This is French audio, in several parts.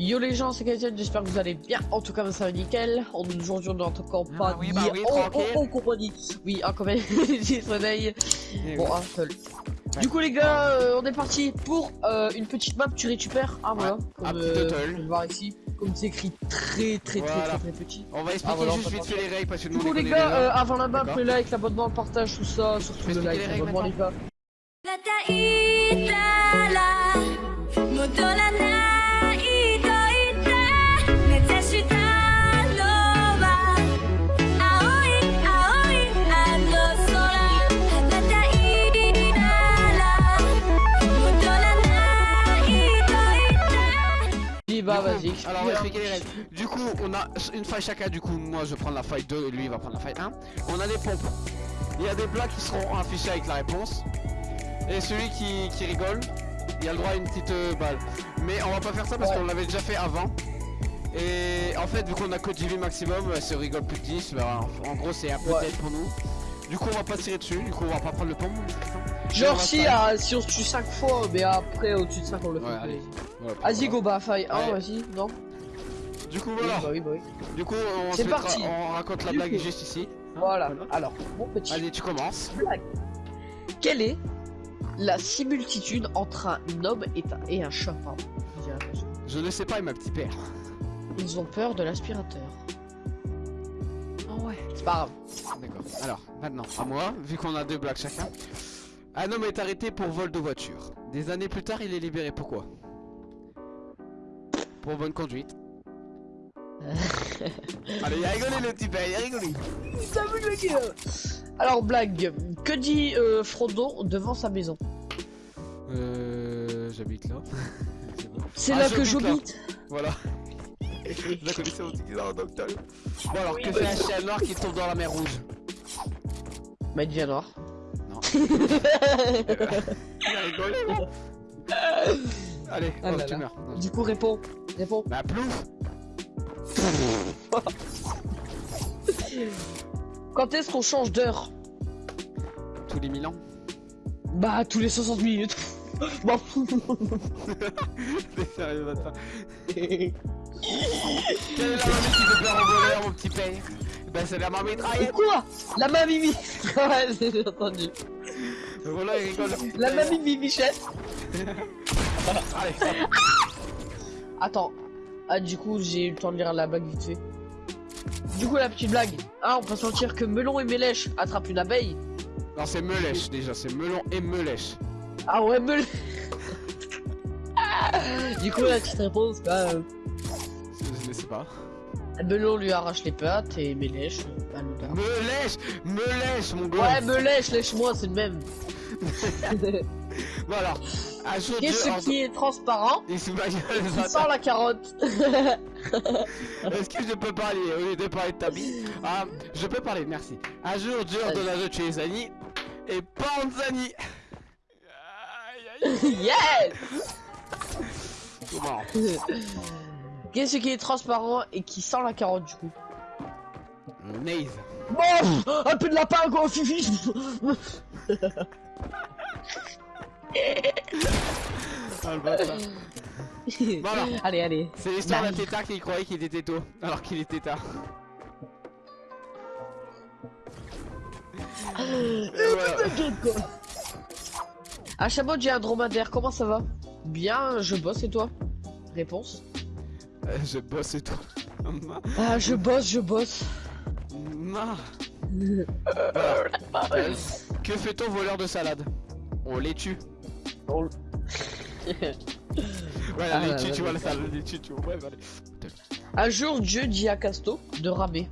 Yo les gens, c'est Gaëtan, j'espère que vous allez bien. En tout cas, ça va nickel. On est aujourd'hui dans notre campagne. oui, bah oui, oh, oh, oh, compagnie. Oui, en compagnie du soleil. Bon, oui. un seul. Du coup, les gars, euh, on est parti pour euh, une petite map. Tu récupères. Ah, voilà. un Comme, petit euh, pouvez le voir ici. Comme c'est écrit très, très, très, Voilà. très, très, petit. On va expliquer Ah, voilà, on juste vite fait les règles parce que Du nous on coup, les gars, euh, avant la map, le like, l'abonnement, le partage, tout ça. Surtout le like, l'abonnement, les gars. Vas-y. Alors on va expliquer les règles. Du coup on a une faille chacun, du coup moi je vais prendre la faille 2 et lui il va prendre la faille 1. On a des pompes. Il y a des blagues qui seront affichées avec la réponse. Et celui qui, qui rigole, il a le droit à une petite euh, balle. Mais on va pas faire ça parce Ouais. qu'on l'avait déjà fait avant. Et en fait vu qu'on a que 10 vies maximum, euh, si on rigole plus de 10, bah, en, en gros c'est un peu Ouais. pour nous. Du coup on va pas tirer dessus, du coup on va pas prendre le pompe. Et Genre, si, ah, si on se tue 5 fois, mais après, au-dessus de 5, on le fait. Ouais, allez. Vas-y, go, bah, faille 1, Allez. vas-y, non Du coup Oui, voilà. bah oui, bah oui. Du coup on, mettra- parti. on raconte la Du blague coup. juste ici. Hein, Voilà. Alors, mon petit Allez tu commences. blague. Quelle est la similitude entre un homme et un, et un chat pardon. Je ne sais pas, ma petit père. Ils ont peur de l'aspirateur. Ah ouais. C'est pas grave. D'accord. Alors, maintenant, à moi, vu qu'on a deux blagues chacun. Un homme est arrêté pour vol de voiture. Des années plus tard, il est libéré. Pourquoi? Pour bonne conduite. Allez, il a rigolé le petit père, il a rigolé. Le gars. Alors, blague. Que dit euh, Frodon devant sa maison? Euh. J'habite là. C'est bon. Ah, là que j'habite là. j'habite. Voilà. La docteur. Bon alors, Oui, que bah, fait un chien noir qui tombe dans la mer rouge? Madia noir. Allez, Ah oh, tu meurs. Du coup, réponds. Réponds. Bah plouf Quand est-ce qu'on change d'heure? Tous les mille ans Bah, tous les 60 minutes. Fous. T'es sérieux, te faire- Quelle est la mamie qui fait peur au voleur, mon petit père? Bah c'est la mamie mitraillette quoi? La mamie Mi- Ouais, j'ai entendu. Il rigole, La mamie. Allez, ça Attends. Ah, du coup, j'ai eu le temps de lire la blague vite fait. Du coup, la petite blague. Ah, on peut sentir que Melon et Mélèche attrapent une abeille. Non, c'est Melèche déjà, c'est Melon et Melèche. Ah ouais, Melon. du coup, la petite réponse, bah, euh, Je ne sais pas. Melon lui arrache les pattes et Mélèche, bah, le gars. Melèche Melèche, mon gars Ouais, Mélèche, lèche-moi, c'est le même. Bon alors, un jour Dieu... Qu'est-ce qui est transparent Il se gueule, la carotte Est-ce que je peux parler? Au lieu de parler de ta Ah, je peux parler, merci. Un jour, Dieu ordonna de tuer Zani et Panzani. Yes! Comment Qu'est-ce qui est transparent et qui sent la carotte, du coup? Naze. Bon, un peu de lapin, quoi, fifi Ah, le bâtard. Bon alors, Allez, allez. c'est l'histoire d'un tétard qui croyait qu'il était tôt, alors qu'il était tard. Voilà. Quoi. À Chabot, j'ai un dromadaire, comment ça va? Bien, je bosse et toi? Réponse Euh, Je bosse et tout. Ah, je bosse, je bosse. Non. Que fait-on voleur de salade? On les tue. On- Voilà, Ah, les là, tue, là, tu vois là. la salade, les tue, tu vois. Ouais, allez. Un jour, Dieu dit à Casto de ramer.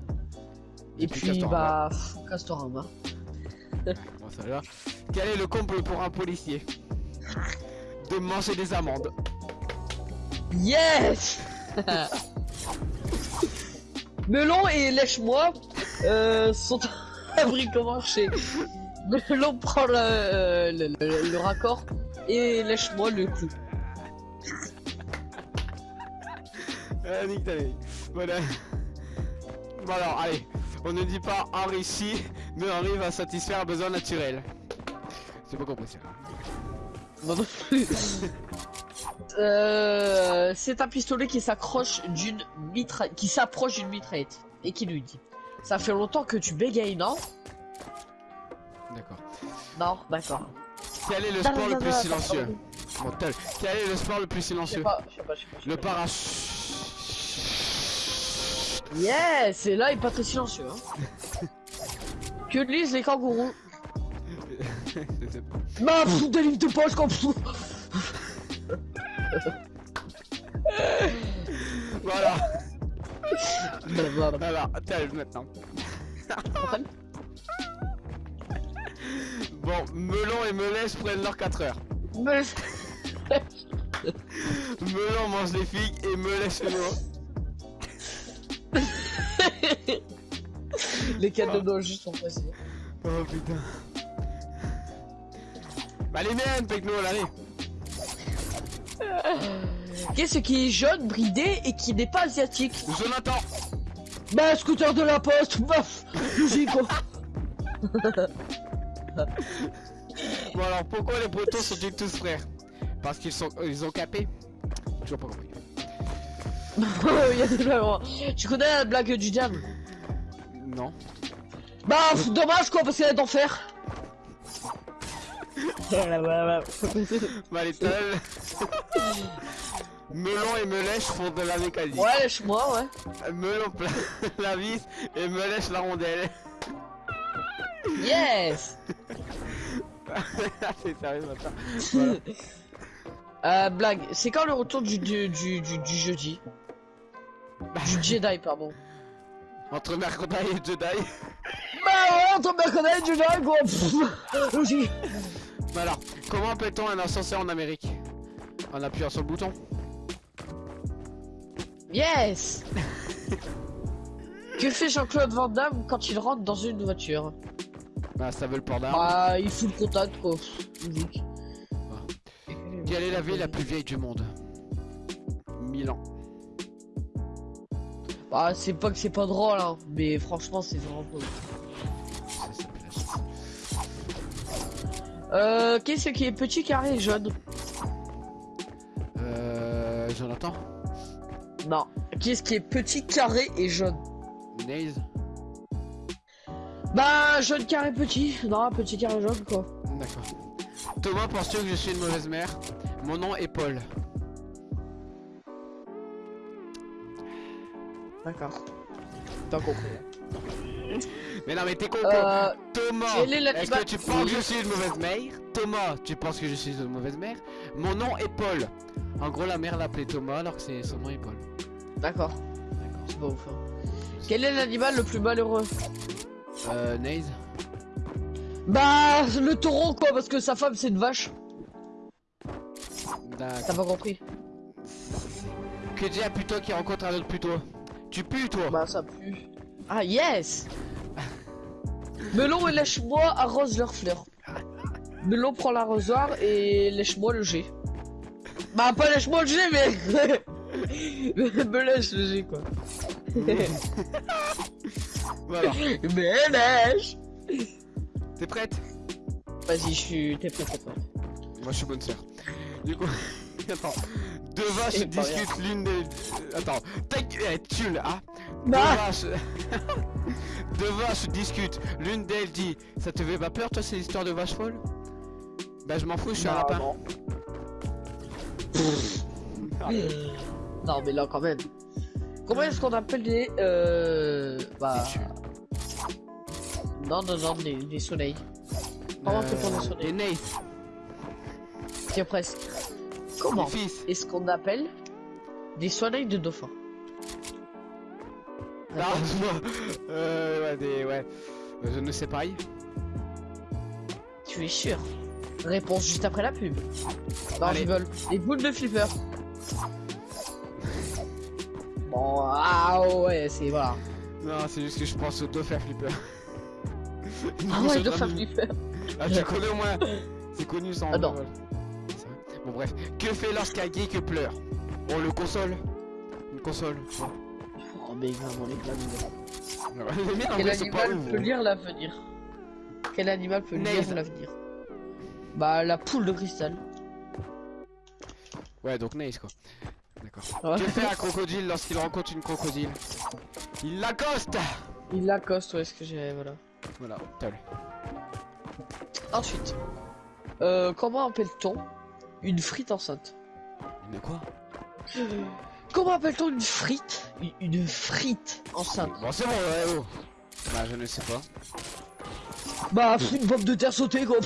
Et Et puis Castorama. bah, Castorama. Bon, ça va. Quel est le comble pour un policier De manger des amandes? Yes Melon et Lèche-moi euh, sont abri comment chez Melon prend le, euh, le, le- le raccord et Lèche-moi le clou. Ah, nique ta vie. Voilà. Bon alors, allez. On ne dit pas Henri si, mais Henri va satisfaire un besoin naturel. J'ai pas compris ça. Moi non plus. Euh, c'est un pistolet qui s'accroche d'une mitraille, qui s'approche d'une mitraillette et qui lui dit Ça fait longtemps que tu bégayes, non? D'accord. Non, d'accord. Quel est le sport le plus silencieux. Quel est le sport le plus silencieux Le pas. parach. Yes, et là il est pas très silencieux. Hein. que lisent les kangourous Bah, pff, des livres de poche comme voilà. Voilà, tel maintenant. Bon, Melon et Melèche prennent leurs 4 heures. Melon mange les figues et Melèche l'eau. Les cadeaux de juste sont passés. Oh putain. Bah les miennes, Pecno, allez. Qu'est-ce qui est jaune, bridé et qui n'est pas asiatique? Jonathan. Bah, scooter de la poste, baf Logique quoi Bon alors, pourquoi les bretons sont-ils tous frères? Parce qu'ils sont, ils ont capé? Toujours pas compris. Il y a des blagues, hein. Tu connais la blague du diable? Non. Bah, pff, dommage quoi, parce qu'elle est d'enfer Bah les tels. Melon et Melèche font de la mécanique. Ouais, lâche-moi, ouais. Melon plein la vis et Melèche la rondelle. Yes. C'est sérieux maintenant. Voilà. Euh, blague, c'est quand le retour du, du, du, du, du jeudi Du Jedi, pardon. Entre mercredi et Jedi. Bah ouais, ton mercredi du Jedi, quoi. Logique. Bah alors, comment appelle-t-on un ascenseur en Amérique? En appuyant sur le bouton. Yes. Que fait Jean-Claude Van Damme quand il rentre dans une voiture? Bah ça veut le port d'armes. Bah, il fout le contact, quoi. Logique. Quelle est la ville la plus vieille du monde? Milan. Bah, c'est pas que c'est pas drôle, hein, mais franchement, c'est vraiment Suisse. Euh, qu'est-ce qui est petit, carré et jaune? Euh. Jonathan? Non. Qu'est-ce qui est petit, carré et jaune? Naze Bah, jaune, carré, petit. Non, petit, carré, jaune, quoi. D'accord. Thomas, penses-tu que je suis une mauvaise mère? Mon nom est Paul. D'accord. T'as compris. Mais non, mais t'es con. Euh, Thomas, est-ce que tu penses que je suis une mauvaise mère? Thomas, tu penses que je suis une mauvaise mère? Mon nom est Paul. En gros, la mère l'appelait Thomas alors que c'est son nom est Paul. d'accord. D'accord. C'est pas ouf. hein. Quel est l'animal le plus malheureux? Euh, Naze Bah, le taureau, quoi, parce que sa femme, c'est une vache. T'as pas compris Que un puto qui rencontre un autre puto Tu pues, toi Bah, ça pue. Ah, yes Melon et lèche-moi arrosent leurs fleurs. Melon prend l'arrosoir et lèche-moi le jet. Bah, pas lèche-moi le jet, mais... me lèche le jet, quoi. Voilà. mais lèche T'es prête? Vas-y, je suis... T'es prêt, t'es prêt. Moi, je suis bonne sœur. Du coup, attends. Deux vaches discutent l'une des. euh, Attends, ta gueule, eh, tu là, hein Deux Bah vaches. Deux vaches discutent. L'une d'elles dit Ça te fait pas peur, toi, ces histoires de vaches folles? Bah, je m'en fous, je suis un Non, lapin. non. Ah, Non, mais là, quand même. Comment est-ce qu'on appelle des... Euh... Bah... Non, non, non, des, des soleils. Pour les Euh, soleils Des nays, Tiens, presque. Comment est-ce qu'on appelle des soleils de dauphin? Ah, euh, ouais, des. Ouais. Je ne sais pas. Tu es sûr? Réponse juste après la pub. Non, Allez. je rigole. Des boules de flipper. Bon, ah ouais, c'est voilà. Non, c'est juste que je pense au dauphin flipper. Ah ouais, dauphin flipper. Ah, tu connais au moins C'est connu sans. Ah vrai. Bon, bref. Que fait lorsqu'un geek pleure? On le console? Une console. Oh, mais vraiment, les en Quel animal peut hein. lire l'avenir? Quel animal peut lire l'avenir? Bah, la poule de cristal. Ouais, donc nice quoi. D'accord. Ouais. Que fait un crocodile lorsqu'il rencontre une crocodile? Il l'accoste Il l'accoste, ouais, ce que j'ai, voilà. Voilà, t'as lu. Ensuite, euh, comment appelle-t-on une frite enceinte Mais quoi? Comment appelle-t-on une frite? Une, une frite enceinte Bon, c'est bon, ouais, oh. Bah, je ne sais pas. Bah, une pomme de terre sautée, quoi.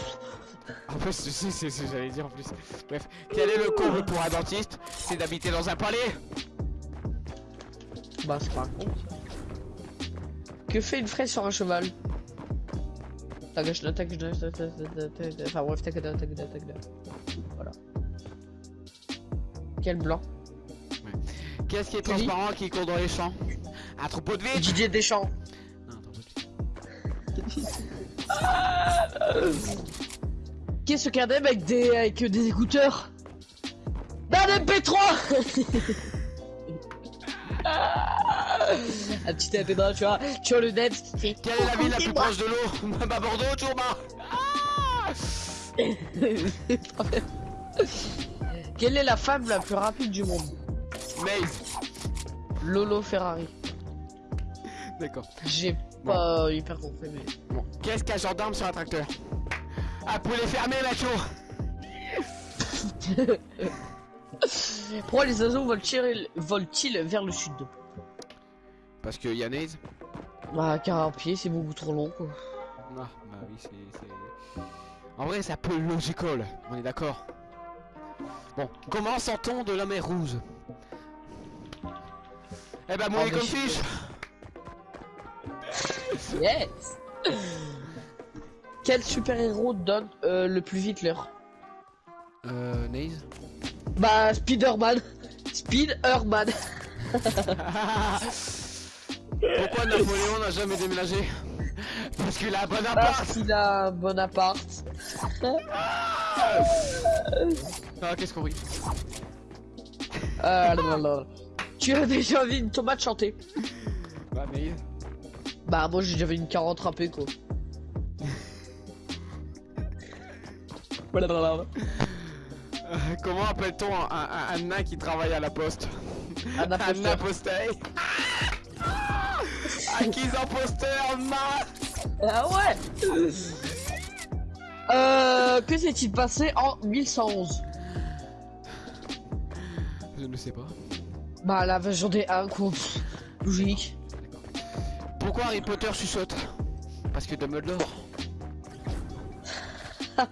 En plus, tu sais, c'est ce que j'allais dire en plus. Bref, quel est le comble pour un dentiste? C'est d'habiter dans un palais Bah, c'est pas un con. Que fait une fraise sur un cheval? Tagashna, tagashna, tagashna, tagashna, Enfin bref, tagada, tagada, tagada. Voilà. Quel blanc Qu'est-ce qui est transparent qui court dans les champs? Un troupeau de vides Didier Deschamps. Non, un troupeau de vides. Qu'est-ce qu'un dem avec des, avec des écouteurs? Bah, Un MP3 Un petit MP3, tu vois. Tu vois le fait. Quelle est la ville la plus proche de l'eau Bah, Bordeaux, Tourma Quelle est la femme la plus rapide du monde? Maze Lolo Ferrari. D'accord. J'ai pas hyper compris, mais. Bon, qu'est-ce qu'un gendarme sur un tracteur? Un poulet fermé, macho Pourquoi les oiseaux volent-ils vers le sud? Parce que Yanaise Bah, car un pied, c'est beaucoup trop long, quoi. Ah, bah oui, c'est... c'est- En vrai, ça peut logical, on est d'accord. Bon, comment sent-on de la mer rouge? Eh bah, Ah, mouillé mais comme fiche. Yes. Quel super-héros donne euh, le plus vite l'heure? Euh, Naze Bah, Spider-Man. Spider-Man Pourquoi Napoléon n'a jamais déménagé Parce qu'il a un bon appart Parce qu'il a un bon appart. Ah, qu'est-ce qu'on rit Ah là là là. Tu as déjà vu une tomate chanter Bah, Naze Bah, moi j'ai déjà vu une carotte râpée, quoi. Blablabla. Euh, Comment appelle-t-on un, un, un nain qui travaille à la poste Un imposteur. Acquise imposteur, ma Ah ouais Euh, que s'est-il passé en 1111 Je ne sais pas. Bah, la version des 1, quoi. Logique. Pourquoi Harry Potter chuchote? Parce que Dumbledore.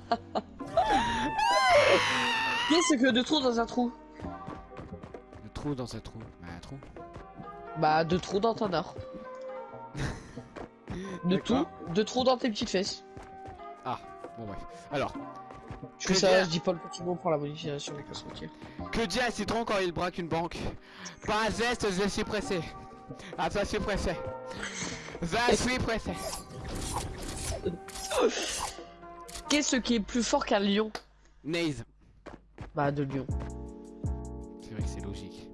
Qu'est-ce que de trous dans un trou? Le trou dans un trou. Bah, un trou. Bah, deux trous dans ton or. De tout, deux trous dans tes petites fesses. Ah, bon, bref. Alors, Je fais ça, je dis pas le petit mot pour la modification. que dit un citron quand il braque une banque Pas un zeste, je suis pressé. Ah, je suis pressé. Je suis pressé. Qu'est-ce qui est plus fort qu'un lion? Naze. Bah, de lion. C'est vrai que c'est logique.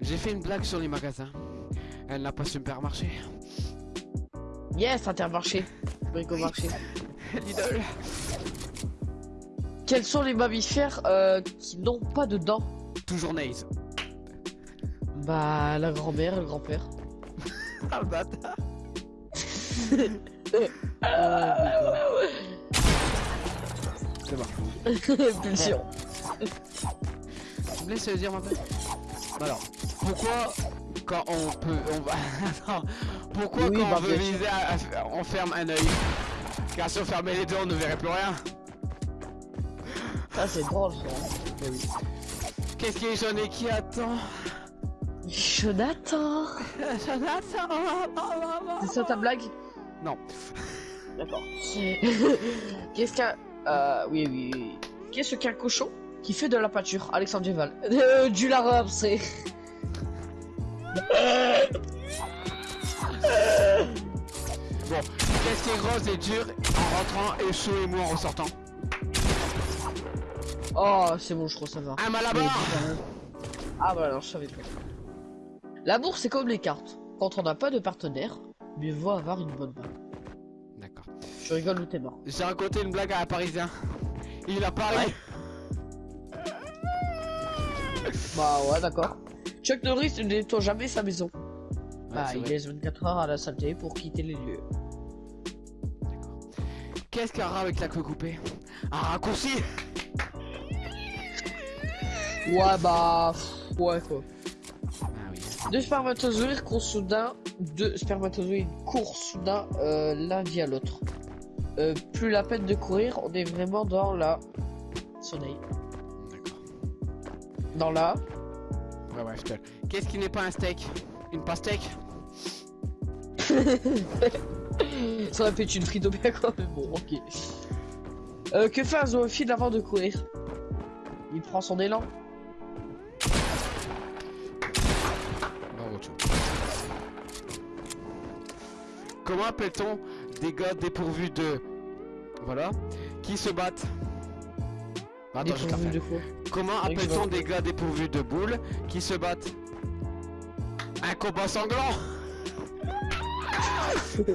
J'ai fait une blague sur les magasins. Elle n'a pas supermarché. Yes, Intermarché. Bricomarché. Lidl. Quels sont les mammifères euh, qui n'ont pas de dents? Toujours Naze. Bah, la grand-mère et le grand-père. Ah, bâtard. C'est bon. Pulsion. Tu me laisses dire ma Alors, pourquoi quand on peut, on va, Attends. pourquoi Oui, quand bah, on veut viser, à- à- on ferme un œil? Car si on fermait les deux, on ne verrait plus rien. Ça, c'est drôle, ça. Qu'est-ce qui est jaune et qui attend? Jonathan Jonathan C'est ça ta blague? Non. D'accord. Qu'est-ce qu'un... Euh, oui, oui, oui. Qu'est-ce qu'un cochon qui fait de la pâture Alexandre Duval? Euh, du larab, c'est... Bon, qu'est-ce qui est grosse et dur en rentrant et chaud et mou en ressortant Oh, c'est bon, je crois que ça va. Un malabar Ah bah alors, je savais pas. L'amour, c'est comme les cartes. Quand on n'a pas de partenaire, mieux vaut avoir une bonne main. D'accord. Tu rigoles ou t'es mort J'ai raconté une blague à un parisien. Il a Paris. Bah ouais, d'accord. Chuck Norris ne nettoie jamais sa maison. Ouais, bah, il laisse 24 heures à la saleté pour quitter les lieux. Qu'est-ce qu'un rat avec la queue coupée? Un raccourci Ouais, bah. Ouais, quoi. Ah oui. Deux spermatozoïdes courent soudain. Deux spermatozoïdes courent soudain euh, l'un via l'autre. Euh, plus la peine de courir, on est vraiment dans la. Soleil. D'accord. Dans la. Ouais, ouais, je te... Qu'est-ce qui n'est pas un steak? Une pastèque Ça aurait pu être une frite au bien quoi, mais bon, ok. Euh, que fait un zoophile avant de courir. Il prend son élan. Comment appelle-t-on des gars dépourvus de... Voilà. Qui se battent? Attends, je te la de Comment appelle-t-on des gars dépourvus de boules qui se battent Un combat sanglant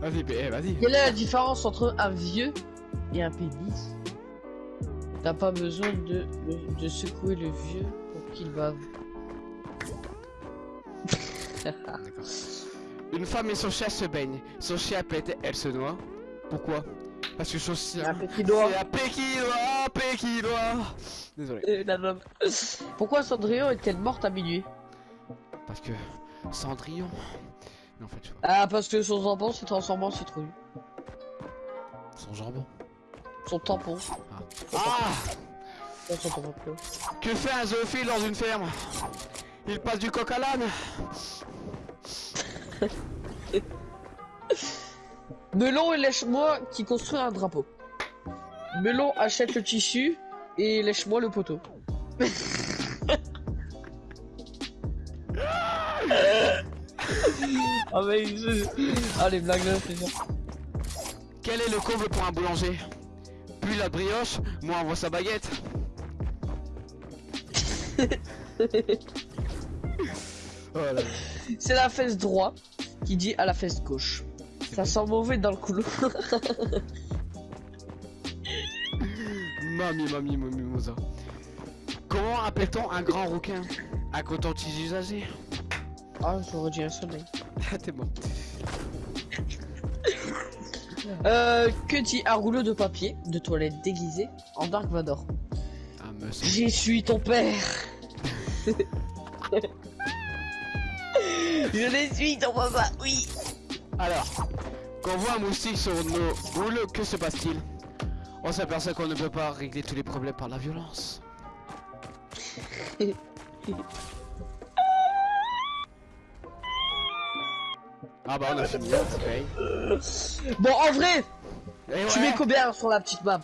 Vas-y, eh, vas-y. Quelle est la différence entre un vieux et un pénis? T'as pas besoin de, de secouer le vieux pour qu'il bave. D'accord. Une femme et son chien se baignent. Son chien pète, elle se noie. Pourquoi? Parce que Un petit doigt. C'est un pékinois, pékinois Désolé. Euh. Pourquoi Cendrillon est-elle morte à minuit? Parce que... Cendrillon... Mais en fait, je vois. Ah, parce que son tampon s'est transformé en citrouille. Son jambon? Son tampon. Ah Pas son tampon. Que fait un zoophile dans une ferme? Il passe du coq à l'âne Melon et lèche-moi qui construit un drapeau. Melon achète le tissu et lèche-moi le poteau. ah mais je... Ah les blagues là c'est. Quel est le comble pour un boulanger? Plus la brioche, moins on voit sa baguette. voilà. C'est la fesse droite qui dit à la fesse gauche. Ça sent mauvais dans le couloir. Mamie, mamie, mamie, moza. Comment appelle-t-on un grand rouquin Un coton-tige usagé Ah j'aurais dit un soleil. Ah, t'es bon. Euh, que dit un rouleau de papier de toilette déguisé en Dark Vador Ah. J'y suis ton père Je les suis ton papa, oui Alors, quand on voit un moustique sur nos boules, que se passe-t-il? On s'aperçoit qu'on ne peut pas régler tous les problèmes par la violence. ah bah on a fini, hein, pareil. Bon, en vrai, tu mets combien sur la petite map?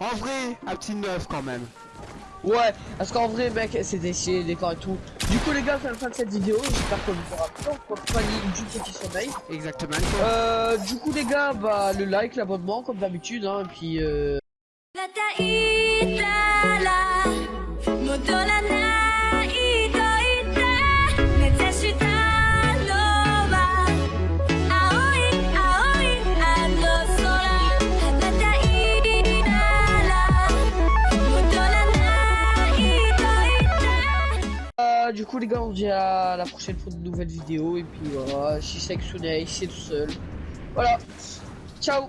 En vrai, un petit neuf quand même. Ouais, parce qu'en vrai, mec, c'est des des décors et tout. Du coup, les gars, c'est la fin de cette vidéo. J'espère qu'on vous aura plu compagnie du petit sommeil. Exactement. Euh, du coup, les gars, bah, le like, l'abonnement, comme d'habitude, hein, et puis, euh, du coup, les gars, on se dit à la prochaine pour de nouvelles vidéos. Et puis, voilà, si Sunei, c'est tout seul. Voilà. Ciao